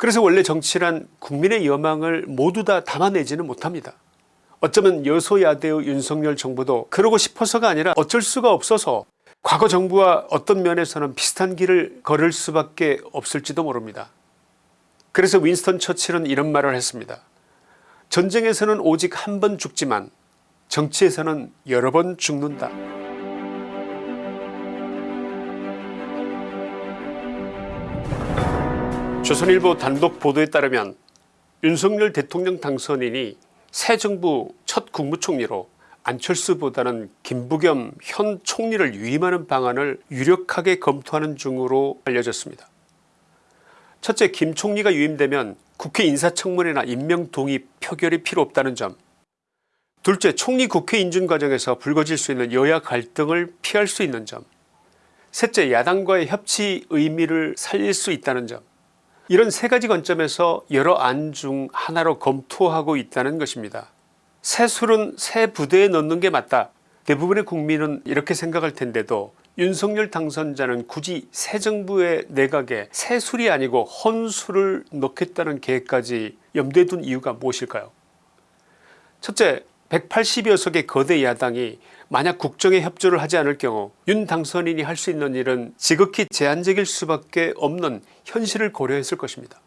그래서 원래 정치란 국민의 여망을 모두 다 담아내지는 못합니다. 어쩌면 여소야대의 윤석열 정부도 그러고 싶어서가 아니라 어쩔 수가 없어서 과거 정부와 어떤 면에서는 비슷한 길을 걸을 수밖에 없을지도 모릅니다. 그래서 윈스턴 처칠은 이런 말을 했습니다. 전쟁에서는 오직 한 번 죽지만 정치에서는 여러 번 죽는다. 조선일보 단독 보도에 따르면 윤석열 대통령 당선인이 새 정부 첫 국무총리로 안철수보다는 김부겸 현 총리를 위임하는 방안을 유력하게 검토하는 중으로 알려졌습니다. 첫째 김 총리가 유임되면 국회 인사청문회나 임명동의 표결이 필요 없다는 점. 둘째 총리 국회 인준 과정에서 불거질 수 있는 여야 갈등을 피할 수 있는 점. 셋째 야당과의 협치 의미를 살릴 수 있다는 점 이런 세 가지 관점에서 여러 안 중 하나로 검토하고 있다는 것입니다. 새 술은 새 부대에 넣는 게 맞다. 대부분의 국민은 이렇게 생각할 텐데도 윤석열 당선자는 굳이 새 정부의 내각에 새 술이 아니고 헌술을 넣겠다는 계획까지 염두에 둔 이유가 무엇일까요 첫째 180여 석의 거대 야당이 만약 국정에 협조를 하지 않을 경우 윤 당선인이 할 수 있는 일은 지극히 제한적일 수밖에 없는 현실을 고려했을 것입니다.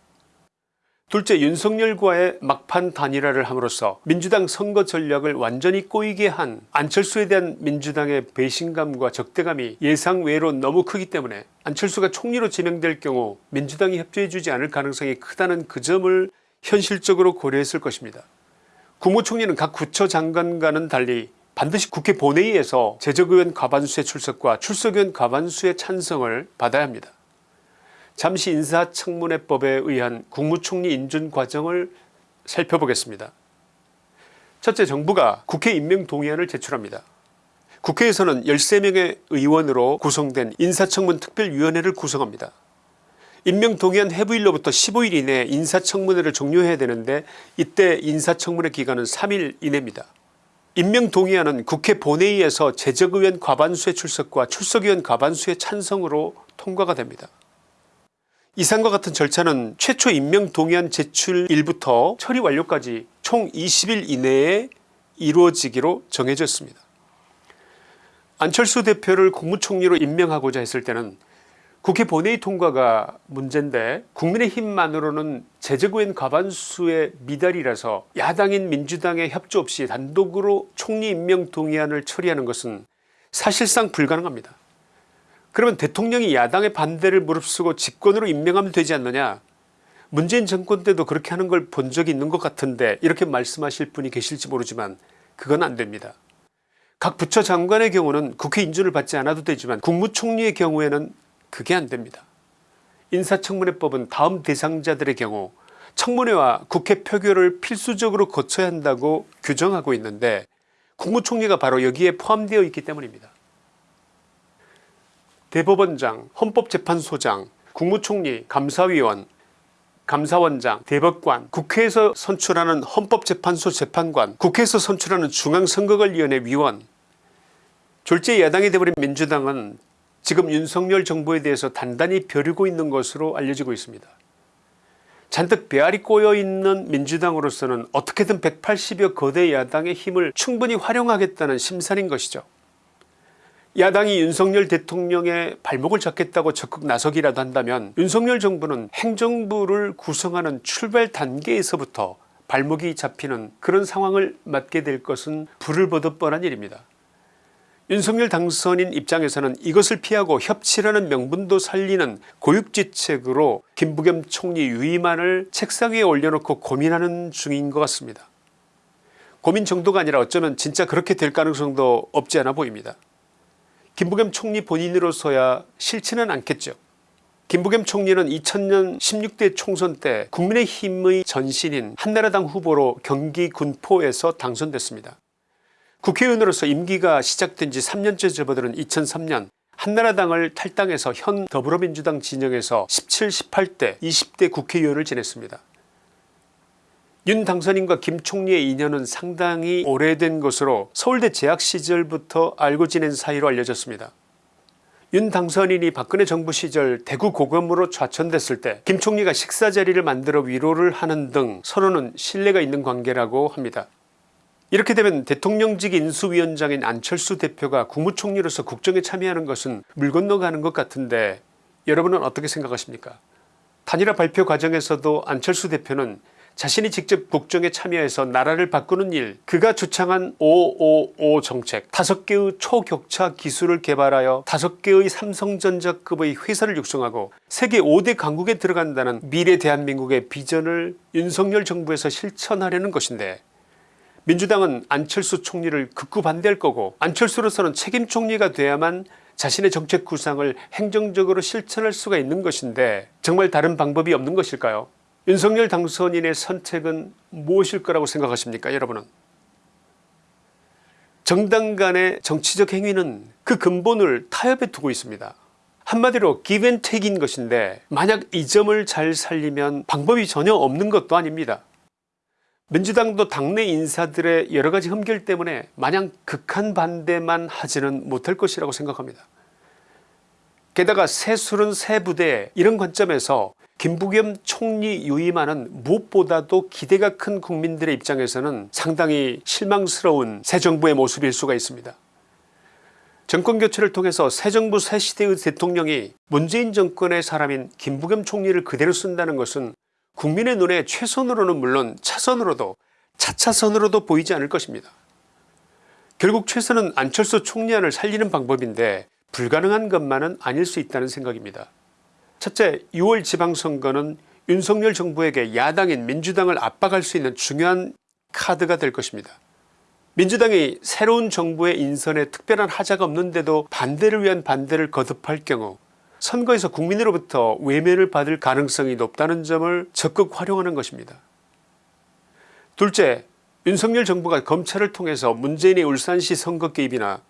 둘째 윤석열과의 막판 단일화를 함으로써 민주당 선거 전략을 완전히 꼬이게 한 안철수에 대한 민주당의 배신감과 적대감이 예상 외로 너무 크기 때문에 안철수가 총리로 지명될 경우 민주당이 협조해주지 않을 가능성이 크다는 그 점을 현실적으로 고려했을 것입니다. 국무총리는 각 부처장관과는 달리 반드시 국회 본회의에서 재적의원 과반수의 출석과 출석의원 과반수의 찬성을 받아야 합니다. 잠시 인사청문회법에 의한 국무총리 인준 과정을 살펴보겠습니다. 첫째 정부가 국회 임명동의안을 제출합니다. 국회에서는 13명의 의원으로 구성된 인사청문 특별위원회를 구성합니다. 임명동의안 회부일로부터 15일 이내에 인사청문회를 종료해야 되는데 이때 인사청문회 기간은 3일 이내입니다. 임명동의안은 국회 본회의에서 재적의원 과반수의 출석과 출석의원 과반수의 찬성으로 통과가 됩니다. 이상과 같은 절차는 최초 임명동의안 제출일부터 처리 완료까지 총 20일 이내에 이루어지기로 정해졌습니다. 안철수 대표를 국무총리로 임명하고자 했을 때는 국회 본회의 통과가 문제인데 국민의힘만으로는 재적의원 과반수의 미달이라서 야당인 민주당의 협조 없이 단독으로 총리 임명 동의안을 처리하는 것은 사실상 불가능합니다. 그러면 대통령이 야당의 반대를 무릅쓰고 집권으로 임명하면 되지 않느냐 문재인 정권 때도 그렇게 하는 걸 본 적이 있는 것 같은데 이렇게 말씀하실 분이 계실지 모르지만 그건 안됩니다. 각 부처 장관의 경우는 국회 인준을 받지 않아도 되지만 국무총리의 경우에는 그게 안됩니다. 인사청문회법은 다음 대상자들의 경우 청문회와 국회 표결을 필수적으로 거쳐야 한다고 규정하고 있는데 국무총리가 바로 여기에 포함되어 있기 때문입니다. 대법원장, 헌법재판소장, 국무총리, 감사위원, 감사원장, 대법관, 국회에서 선출하는 헌법재판소 재판관, 국회에서 선출하는 중앙선거관리위원회 위원 졸제 야당이 되어버린 민주당은 지금 윤석열 정부에 대해서 단단히 벼르고 있는 것으로 알려지고 있습니다. 잔뜩 배알이 꼬여있는 민주당으로서는 어떻게든 180여 거대 야당의 힘을 충분히 활용하겠다는 심산인 것이죠. 야당이 윤석열 대통령의 발목을 잡겠다고 적극 나서기라도 한다면 윤석열 정부는 행정부를 구성하는 출발 단계에서부터 발목이 잡히는 그런 상황을 맞게 될 것은 불을 보듯 뻔한 일입니다. 윤석열 당선인 입장에서는 이것을 피하고 협치라는 명분도 살리는 고육지책으로 김부겸 총리 위임안을 책상 위에 올려놓고 고민하는 중인 것 같습니다. 고민 정도가 아니라 어쩌면 진짜 그렇게 될 가능성도 없지 않아 보입니다. 김부겸 총리 본인으로서야 싫지는 않겠죠. 김부겸 총리는 2000년 16대 총선 때 국민의힘의 전신인 한나라당 후보로 경기 군포에서 당선됐습니다. 국회의원으로서 임기가 시작된 지 3년째 접어드는 2003년 한나라당을 탈당해서 현 더불어민주당 진영에서 17, 18대 20대 국회의원을 지냈습니다. 윤 당선인과 김 총리의 인연은 상당히 오래된 것으로 서울대 재학 시절부터 알고 지낸 사이로 알려졌습니다. 윤 당선인이 박근혜 정부 시절 대구 고검으로 좌천됐을 때 김 총리가 식사 자리를 만들어 위로를 하는 등 서로는 신뢰가 있는 관계라고 합니다. 이렇게 되면 대통령직 인수위원장인 안철수 대표가 국무총리로서 국정에 참여하는 것은 물 건너가는 것 같은데 여러분은 어떻게 생각하십니까? 단일화 발표 과정에서도 안철수 대표는 자신이 직접 국정에 참여해서 나라를 바꾸는 일 그가 주창한 555 정책 5개의 초격차 기술을 개발하여 5개의 삼성전자급의 회사를 육성하고 세계 5대 강국에 들어간다는 미래 대한민국의 비전을 윤석열 정부에서 실천하려는 것인데 민주당은 안철수 총리를 극구 반대할 거고 안철수로서는 책임 총리가 돼야만 자신의 정책 구상을 행정적으로 실천할 수가 있는 것인데 정말 다른 방법이 없는 것일까요? 윤석열 당선인의 선택은 무엇일 거라고 생각하십니까 여러분은? 정당 간의 정치적 행위는 그 근본을 타협에 두고 있습니다. 한마디로 기브앤테이크인 것인데 만약 이 점을 잘 살리면 방법이 전혀 없는 것도 아닙니다 민주당도 당내 인사들의 여러가지 흠결 때문에 마냥 극한 반대만 하지는 못할 것이라고 생각합니다. 게다가 새술은 새 부대 이런 관점에서 김부겸 총리 유임안은 무엇보다도 기대가 큰 국민들의 입장에서는 상당히 실망스러운 새 정부의 모습일 수가 있습니다. 정권교체를 통해서 새 정부 새 시대의 대통령이 문재인 정권의 사람인 김부겸 총리를 그대로 쓴다는 것은 국민의 눈에 최선으로는 물론 차선으로도 차차선으로도 보이지 않을 것입니다. 결국 최선은 안철수 총리안을 살리는 방법인데 불가능한 것만은 아닐 수 있다는 생각입니다. 첫째 6월 지방선거는 윤석열 정부에게 야당인 민주당을 압박할 수 있는 중요한 카드가 될 것입니다. 민주당이 새로운 정부의 인선에 특별한 하자가 없는데도 반대를 위한 반대를 거듭할 경우 선거에서 국민으로부터 외면을 받을 가능성이 높다는 점을 적극 활용하는 것입니다. 둘째 윤석열 정부가 검찰을 통해서 문재인의 울산시 선거 개입이나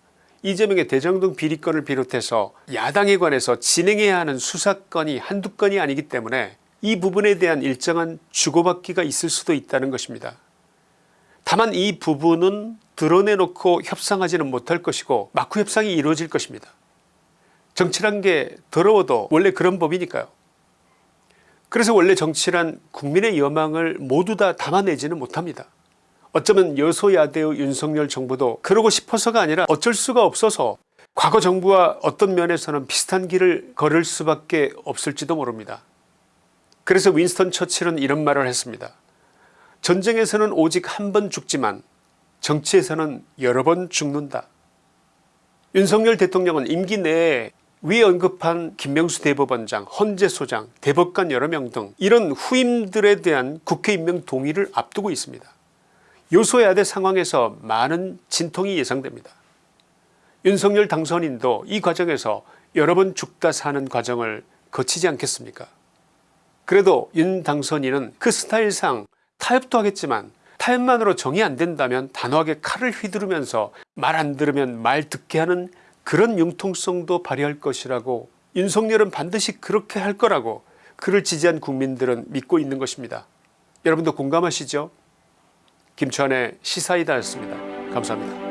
이재명의 대장 동 비리건을 비롯해서 야당에 관해서 진행해야 하는 수사건이 한두 건이 아니기 때문에 이 부분에 대한 일정한 주고받기가 있을 수도 있다는 것입니다. 다만 이 부분은 드러내놓고 협상하지는 못할 것이고 마쿠 협상이 이루어질 것입니다. 정치란 게 더러워도 원래 그런 법이니까요. 그래서 원래 정치란 국민의 여망을 모두 다 담아내지는 못합니다. 어쩌면 여소야대의 윤석열 정부도 그러고 싶어서가 아니라 어쩔 수가 없어서 과거 정부와 어떤 면에서는 비슷한 길을 걸을 수밖에 없을지도 모릅니다. 그래서 윈스턴 처칠은 이런 말을 했습니다. 전쟁에서는 오직 한 번 죽지만 정치에서는 여러 번 죽는다. 윤석열 대통령은 임기 내에 위에 언급한 김명수 대법원장 헌재소장 대법관 여러 명 등 이런 후임들에 대한 국회 임명 동의를 앞두고 있습니다. 요소야대 상황에서 많은 진통이 예상됩니다. 윤석열 당선인도 이 과정에서 여러 번 죽다 사는 과정을 거치지 않겠습니까 그래도 윤 당선인은 그 스타일상 타협도 하겠지만 타협만으로 정이 안된다면 단호하게 칼을 휘두르면서 말 안들으면 말 듣게 하는 그런 융통성도 발휘할 것이라고 윤석열은 반드시 그렇게 할 거라고 그를 지지한 국민들은 믿고 있는 것입니다. 여러분도 공감하시죠 김치환의 시사이다였습니다. 감사합니다.